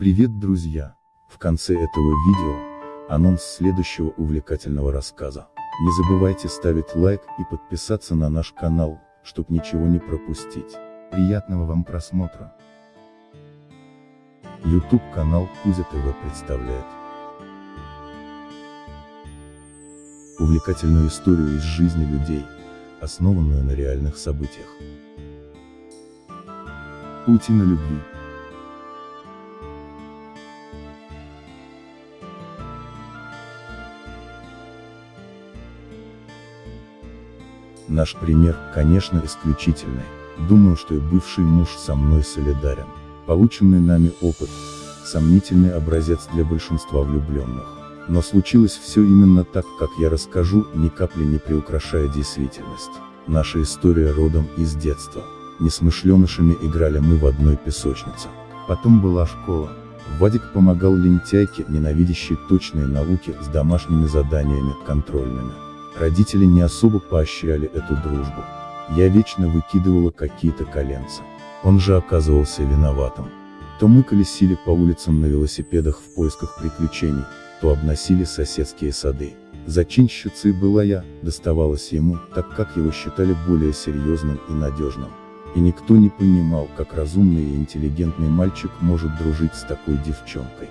Привет, друзья! В конце этого видео, анонс следующего увлекательного рассказа. Не забывайте ставить лайк и подписаться на наш канал, чтобы ничего не пропустить. Приятного вам просмотра! YouTube канал Кузя ТВ представляет увлекательную историю из жизни людей, основанную на реальных событиях. Паутина любви. Наш пример, конечно, исключительный. Думаю, что и бывший муж со мной солидарен. Полученный нами опыт – сомнительный образец для большинства влюбленных. Но случилось все именно так, как я расскажу, ни капли не приукрашая действительность. Наша история родом из детства. Несмышленышами играли мы в одной песочнице. Потом была школа. Вадик помогал лентяйке, ненавидящей точные науки, с домашними заданиями, контрольными. Родители не особо поощряли эту дружбу. Я вечно выкидывала какие-то коленца. Он же оказывался виноватым. То мы колесили по улицам на велосипедах в поисках приключений, то обносили соседские сады. Зачинщицей была я, доставалось ему, так как его считали более серьезным и надежным. И никто не понимал, как разумный и интеллигентный мальчик может дружить с такой девчонкой.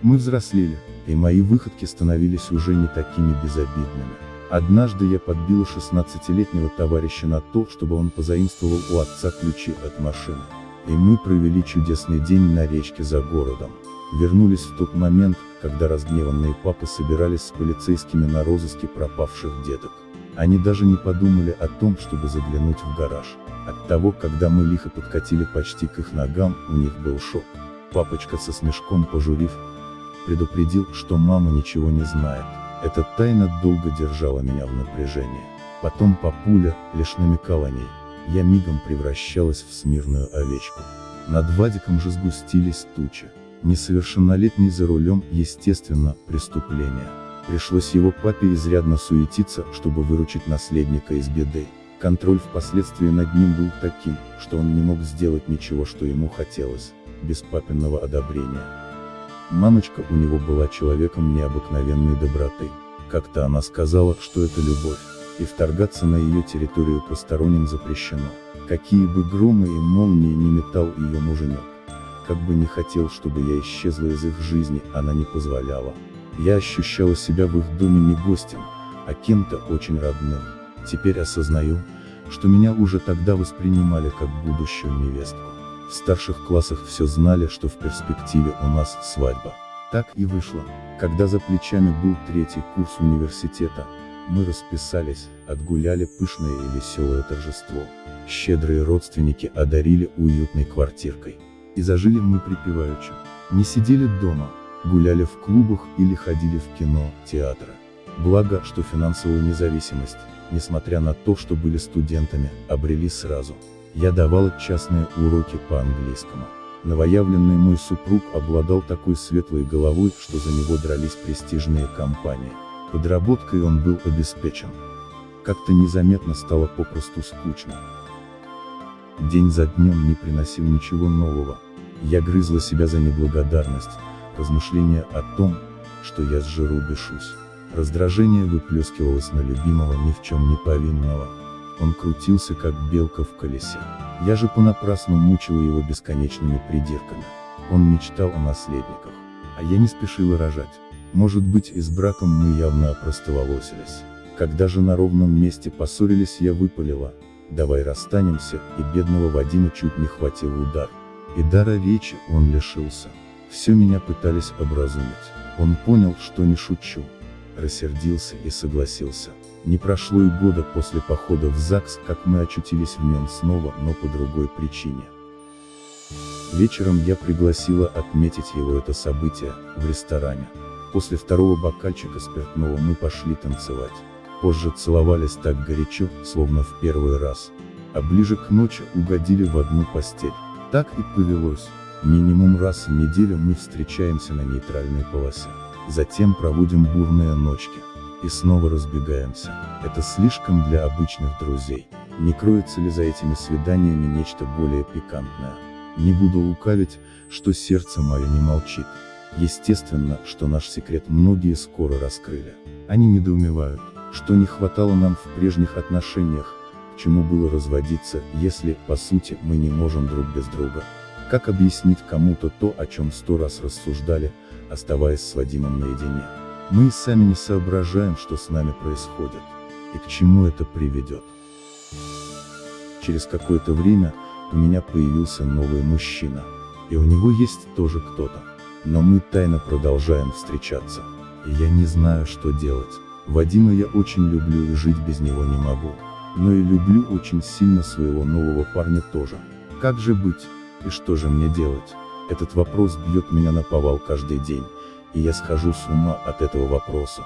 Мы взрослели, и мои выходки становились уже не такими безобидными. Однажды я подбила 16-летнего товарища на то, чтобы он позаимствовал у отца ключи от машины. И мы провели чудесный день на речке за городом. Вернулись в тот момент, когда разгневанные папы собирались с полицейскими на розыске пропавших деток. Они даже не подумали о том, чтобы заглянуть в гараж. От того, когда мы лихо подкатили почти к их ногам, у них был шок. Папочка со смешком пожурив, предупредил, что мама ничего не знает. Эта тайна долго держала меня в напряжении. Потом папуля, лишь намекал о ней. Я мигом превращалась в смирную овечку. Над Вадиком же сгустились тучи. Несовершеннолетний за рулем, естественно, преступление. Пришлось его папе изрядно суетиться, чтобы выручить наследника из беды. Контроль впоследствии над ним был таким, что он не мог сделать ничего, что ему хотелось, без папиного одобрения. Мамочка у него была человеком необыкновенной доброты. Как-то она сказала, что это любовь, и вторгаться на ее территорию посторонним запрещено. Какие бы громы и молнии не метал ее муженек. Как бы не хотел, чтобы я исчезла из их жизни, она не позволяла. Я ощущала себя в их доме не гостем, а кем-то очень родным. Теперь осознаю, что меня уже тогда воспринимали как будущую невестку. В старших классах все знали, что в перспективе у нас свадьба. Так и вышло. Когда за плечами был третий курс университета, мы расписались, отгуляли пышное и веселое торжество. Щедрые родственники одарили уютной квартиркой. И зажили мы припеваючи. Не сидели дома, гуляли в клубах или ходили в кино, театры. Благо, что финансовую независимость, несмотря на то, что были студентами, обрели сразу. Я давала частные уроки по английскому. Новоявленный мой супруг обладал такой светлой головой, что за него дрались престижные компании. Подработкой он был обеспечен. Как-то незаметно стало попросту скучно. День за днем не приносил ничего нового. Я грызла себя за неблагодарность, размышления о том, что я с жиру. Раздражение выплескивалось на любимого ни в чем не повинного. Он крутился как белка в колесе. Я же понапрасну мучила его бесконечными придирками. Он мечтал о наследниках. А я не спешила рожать. Может быть и с браком мы явно опростоволосились. Когда же на ровном месте поссорились я выпалила, давай расстанемся, и бедного Вадима чуть не хватил удар. И дара речи он лишился. Все меня пытались образумить. Он понял, что не шучу. Рассердился и согласился. Не прошло и года после похода в ЗАГС, как мы очутились в нем снова, но по другой причине. Вечером я пригласила отметить его это событие, в ресторане. После второго бокальчика спиртного мы пошли танцевать. Позже целовались так горячо, словно в первый раз. А ближе к ночи угодили в одну постель. Так и повелось. Минимум раз в неделю мы встречаемся на нейтральной полосе. Затем проводим бурные ночки. И снова разбегаемся. Это слишком для обычных друзей. Не кроется ли за этими свиданиями нечто более пикантное? Не буду лукавить, что сердце мое не молчит. Естественно, что наш секрет многие скоро раскрыли. Они недоумевают, что не хватало нам в прежних отношениях, к чему было разводиться, если, по сути, мы не можем друг без друга. Как объяснить кому-то то, о чем сто раз рассуждали, оставаясь с Вадимом наедине? Мы и сами не соображаем, что с нами происходит, и к чему это приведет. Через какое-то время, у меня появился новый мужчина. И у него есть тоже кто-то. Но мы тайно продолжаем встречаться. И я не знаю, что делать. Вадима я очень люблю и жить без него не могу. Но и люблю очень сильно своего нового парня тоже. Как же быть? И что же мне делать? Этот вопрос бьет меня на повал каждый день. И я схожу с ума от этого вопроса.